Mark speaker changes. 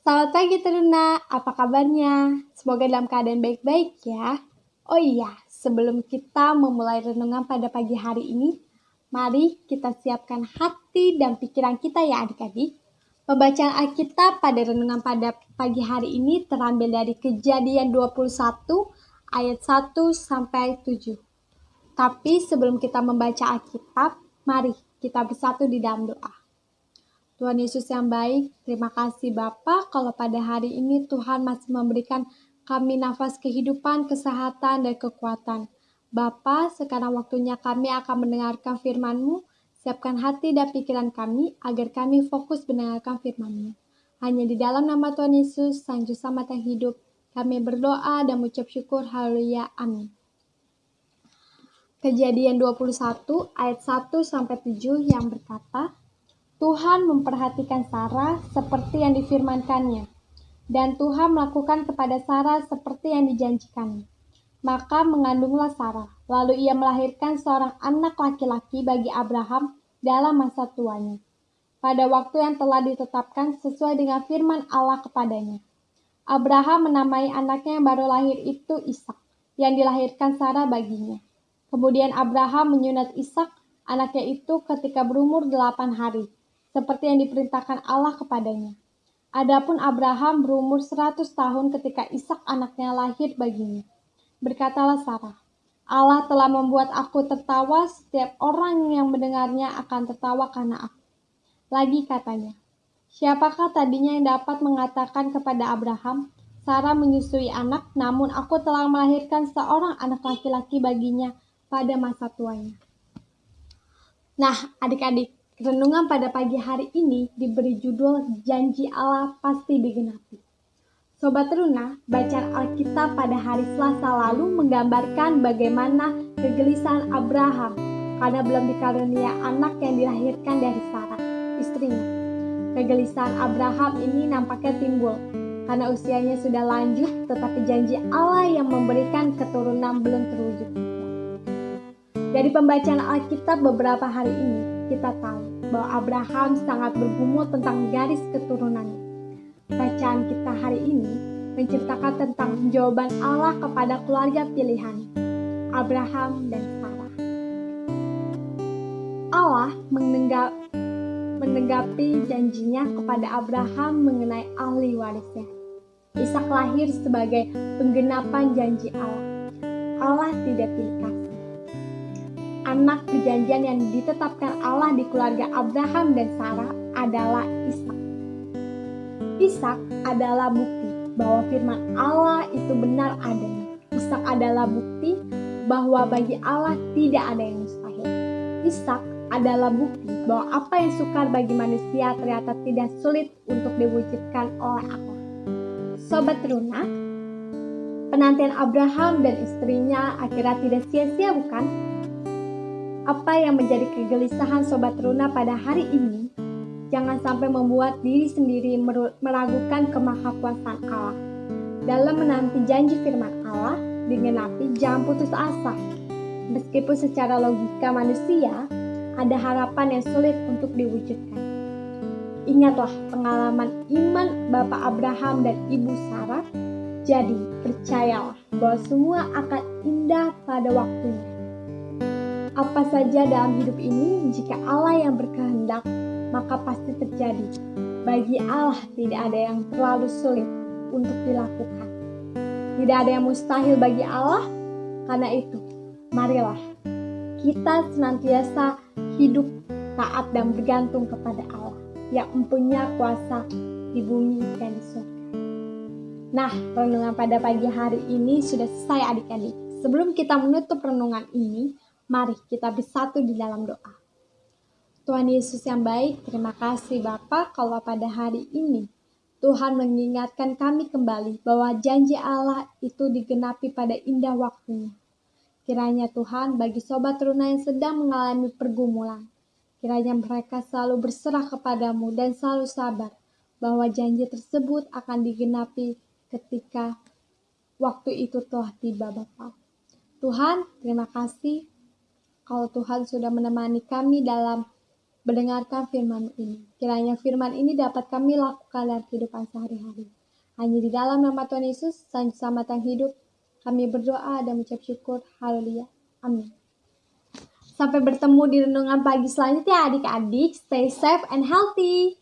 Speaker 1: Selamat pagi Teruna, apa kabarnya? Semoga dalam keadaan baik-baik ya. Oh iya, sebelum kita memulai renungan pada pagi hari ini, mari kita siapkan hati dan pikiran kita ya adik-adik. Pembacaan Alkitab pada renungan pada pagi hari ini terambil dari kejadian 21 ayat 1 sampai 7. Tapi sebelum kita membaca Alkitab, mari kita bersatu di dalam doa. Tuhan Yesus yang baik, terima kasih Bapa kalau pada hari ini Tuhan masih memberikan kami nafas kehidupan, kesehatan, dan kekuatan. Bapa, sekarang waktunya kami akan mendengarkan firman-Mu. Siapkan hati dan pikiran kami agar kami fokus mendengarkan firman-Mu. Hanya di dalam nama Tuhan Yesus, Sang Juru Selamat hidup, kami berdoa dan mengucap syukur. Haleluya. Amin. Kejadian 21 ayat 1 sampai 7 yang berkata, Tuhan memperhatikan Sarah seperti yang difirmankannya, dan Tuhan melakukan kepada Sarah seperti yang dijanjikannya. Maka mengandunglah Sarah, lalu ia melahirkan seorang anak laki-laki bagi Abraham dalam masa tuanya, pada waktu yang telah ditetapkan sesuai dengan firman Allah kepadanya. Abraham menamai anaknya yang baru lahir itu Ishak, yang dilahirkan Sarah baginya. Kemudian Abraham menyunat Ishak, anaknya itu ketika berumur delapan hari, seperti yang diperintahkan Allah kepadanya. Adapun Abraham berumur 100 tahun ketika Ishak anaknya lahir baginya. Berkatalah Sarah, Allah telah membuat aku tertawa, setiap orang yang mendengarnya akan tertawa karena aku. Lagi katanya, siapakah tadinya yang dapat mengatakan kepada Abraham, Sarah menyusui anak, namun aku telah melahirkan seorang anak laki-laki baginya pada masa tuanya. Nah, adik-adik, Renungan pada pagi hari ini diberi judul Janji Allah Pasti Digenapi. Sobat Teruna, bacaan Alkitab pada hari Selasa lalu menggambarkan bagaimana kegelisahan Abraham karena belum dikarunia anak yang dilahirkan dari Sarah, istrinya. Kegelisahan Abraham ini nampaknya timbul karena usianya sudah lanjut tetapi janji Allah yang memberikan keturunan belum terwujud. Dari pembacaan Alkitab beberapa hari ini, kita tahu bahwa Abraham sangat bergumul tentang garis keturunannya. Bacaan kita hari ini menceritakan tentang jawaban Allah kepada keluarga pilihan, Abraham dan Sarah. Allah menenggap, menenggapi janjinya kepada Abraham mengenai ahli warisnya. Ishak lahir sebagai penggenapan janji Allah. Allah tidak pilih kasih anak perjanjian yang ditetapkan Allah di keluarga Abraham dan Sarah adalah Ishak. Ishak adalah bukti bahwa firman Allah itu benar adanya. Ishak adalah bukti bahwa bagi Allah tidak ada yang mustahil. Ishak adalah bukti bahwa apa yang sukar bagi manusia ternyata tidak sulit untuk diwujudkan oleh Allah. Sobat Teruna, penantian Abraham dan istrinya akhirnya tidak sia-sia bukan? Apa yang menjadi kegelisahan Sobat Runa pada hari ini, jangan sampai membuat diri sendiri meragukan kemahakuasaan Allah. Dalam menanti janji firman Allah, digenapi jangan putus asa. Meskipun secara logika manusia, ada harapan yang sulit untuk diwujudkan. Ingatlah pengalaman iman Bapak Abraham dan Ibu Sarah. Jadi, percayalah bahwa semua akan indah pada waktunya apa saja dalam hidup ini, jika Allah yang berkehendak, maka pasti terjadi. Bagi Allah tidak ada yang terlalu sulit untuk dilakukan. Tidak ada yang mustahil bagi Allah, karena itu, marilah kita senantiasa hidup taat dan bergantung kepada Allah yang mempunyai kuasa di bumi dan di surga. Nah, renungan pada pagi hari ini sudah selesai adik-adik. Sebelum kita menutup renungan ini, Mari kita bersatu di dalam doa. Tuhan Yesus yang baik, terima kasih Bapa kalau pada hari ini Tuhan mengingatkan kami kembali bahwa janji Allah itu digenapi pada indah waktunya. Kiranya Tuhan bagi sobat teruna yang sedang mengalami pergumulan, kiranya mereka selalu berserah kepadamu dan selalu sabar bahwa janji tersebut akan digenapi ketika waktu itu telah tiba Bapak. Tuhan, terima kasih kalau Tuhan sudah menemani kami dalam mendengarkan firman ini. Kiranya firman ini dapat kami lakukan dalam kehidupan sehari-hari. Hanya di dalam nama Tuhan Yesus, Sang Selamat hidup, kami berdoa dan mengucap syukur. Haleluya. Amin. Sampai bertemu di renungan pagi selanjutnya adik-adik. Stay safe and healthy.